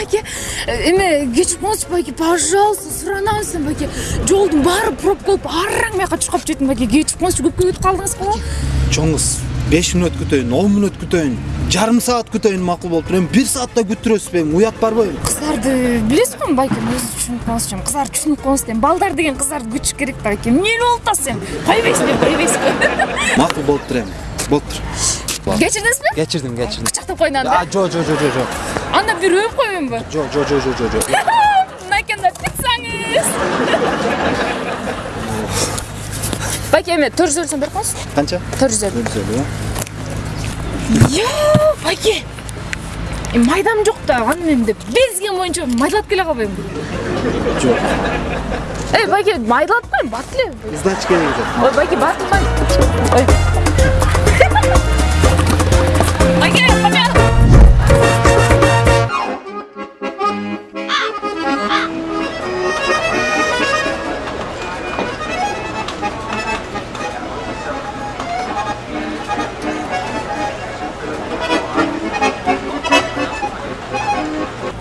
байке эме кечирип коңузчу байке пожалуйста суранам сизден байке жолдун баары пробка болуп араң бияка түшүп калып жатым байке кечирип коңузчу көпкө күтүп калдыңыз го чоң кыз беш мүнөт күтөйүн он мүнөт күтөйүн жарым саат күтөйүн макул болуптур эми бир саатта күттүрөсүзбү эми уят барбы кыздарды билесиз го эми байкем өзүңүз түшүнүп коңузчу эми кыздарды түшүнүп коңуз да эми балдар деген кыздарды күтүш керек да байке эмне эле болуп атасыз эми койбойсуз эми. Койбойсузбу макул болуптур эми болуптур кечирдиңизби кечирдим кечирдим кучактап коюн анда жок жок жок жок анда бир өп коеюнбу жок жок жок жок жок мынакей да пиццаңыз байке эме төрт жүз берип коңуз канча төрт жүз элүү жүз элүү байке эми майдам жок да аны мен деп безген боюнча майдалап келе калбайбы жок эй байке майдалап коеюн бат эле жок ой байке батылмай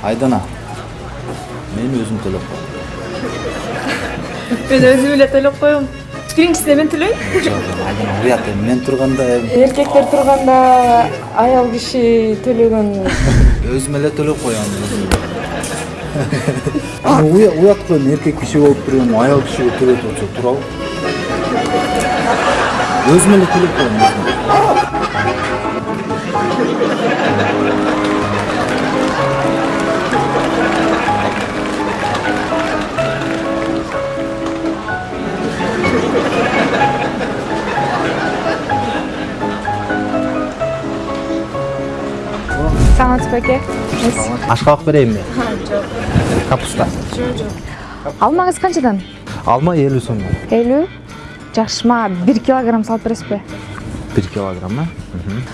айдана мен өзүм төлөп коем мен өзүм эле төлөп коем биринчисине мен төлөйм жок айдана уят эми мен турганда эми эркектер турганда аял киши төлөгөн өзүм эле төлөп коем уят го эми эркек киши болуп туруп эми аял кишиге төлөйт болсо туурабы өзүм эле төлөп коем өзүм саламатсызбы байке ашкабак берейинби жок капуста алмаңыз канчадан алма элүү сомдон элүү жакшы мага бир килограмм салып бересизби бир килограмм э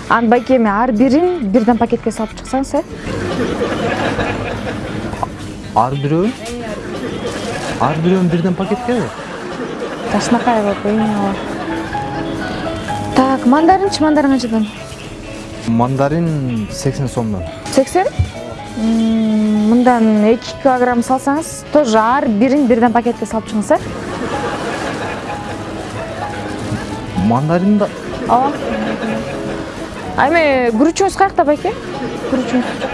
анан байке эми ар бирин бирден пакетке салып чыксаңыз э ар бирөөүн ар бирөөүн бирден кылып коеюн ооба так мандаринчи мандарин канчадан мандарин сексен сомдон сексен? Мындан эки килограмм салсаңыз тоже ар бирин бирден пакетке салып чыгыңыз э? Мандарин да. Ооба а? Эми күрүчүңүз каякта байке? Күрүчүңүз.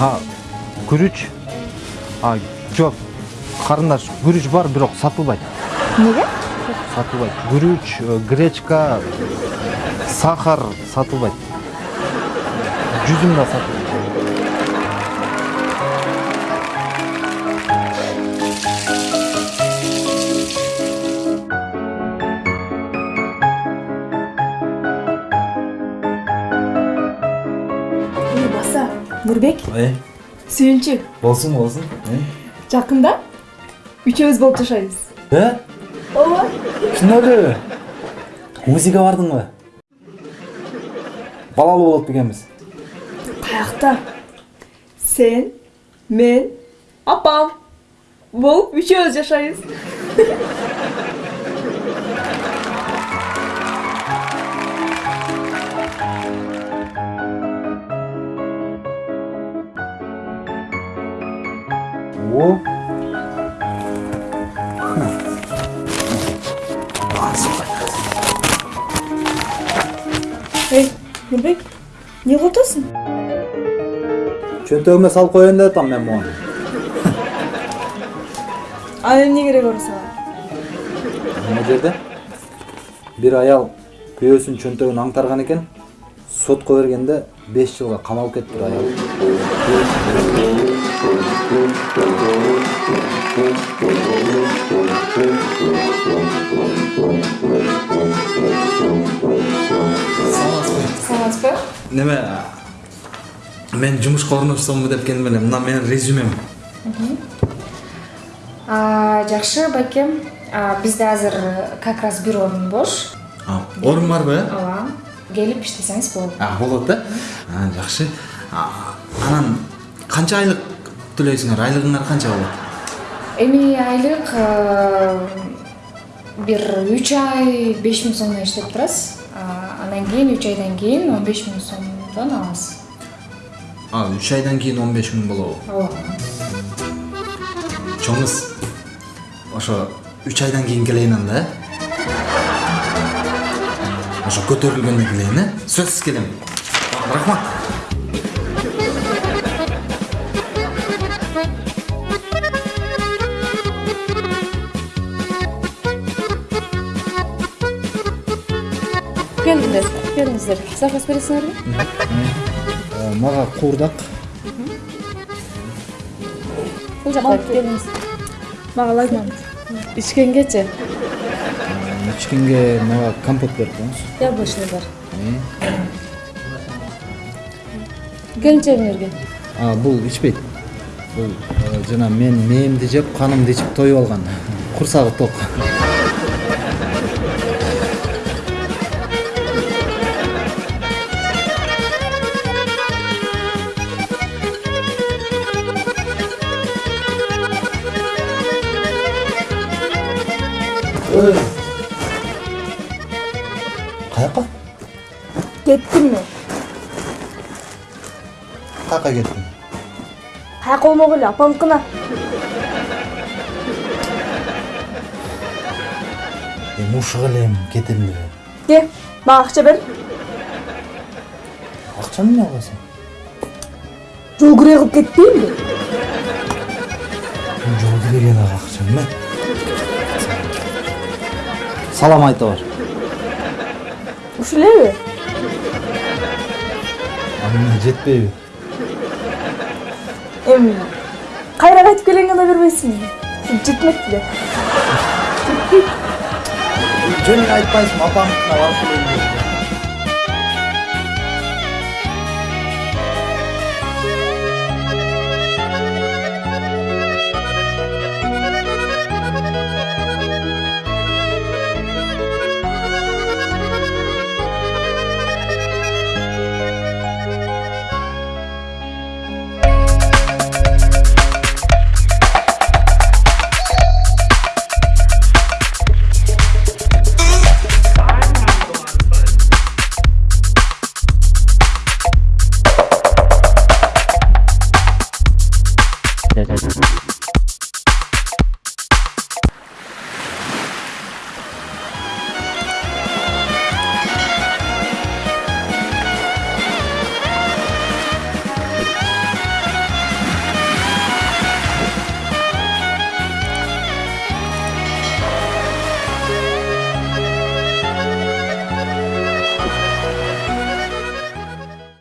А күрүч? А жок. Карындаш күрүч бар бирок сатылбайт. Эмнеге сатылбайт. Күрүч э, гречка сахар сатылбайт жүзүм да сатылбайт баса нурбек э сүйүнчү болсун болсун жакында үчөөбүз болуп жашайбыз э ооба чын эле узиге бардыңбы балалуу болот бекенбиз каякта сен мен апам. Болуп үчөөбүз жашайбыз о. Эй. Нурбек эмне кылып атасың чөнтөгүмө салып коеюн деп атам мен буга ал эмне кереги бар сага мына жерде. Бир аял күйөөсүнүн чөнтөгүн аңтарган экен. Сотко бергенде беш жылга камалып кетиптир аял. саламатсызбы неме мен жумушка орношсомбу деп келдим эле мына менин резюмем жакшы байкем бизде азыр как раз бир орун бош орун барбы э ооба келип иштесеңиз болот А, болот э А, жакшы анан канча айлык төлөйсүңөр айлыгыңар канча болот эми айлык бир үч ай беш миң сомдон иштеп турасыз А, анан кийин үч айдан кийин он беш миң сомдон аласыз а үч айдан кийин он беш миң болобу ооба чоңуз ошо үч айдан кийин келейин анда э ошо көтөрүлгөндө келейин э сөзсүз келем рахмат келдиңдер келиңиздер заказ бересиңерби мага куурдак бул жака келиңиз мага лайман ичкенгечи ичкенге мага компот берип коюңуз яблочный бар. Келинчегиңерге а бул ичпейт бул э, жана мен мээмди жеп канымды ичип тоюп алган курсагы ток кеттим мен каяка кеттиң каяка болмок эле апамдыкына эми ушуга эле эми кетем деп ке мага акча бер акчаны эмне кыласың жол кирей кылып кетпейинби жол киреген ага акча эме салам айта бар ушу элеби аны эмне жетпейби эми кайра кайтып келгенге да бербейсиңби жетмек беле жөнүн айтпайсың апамдыкына барып келейин деп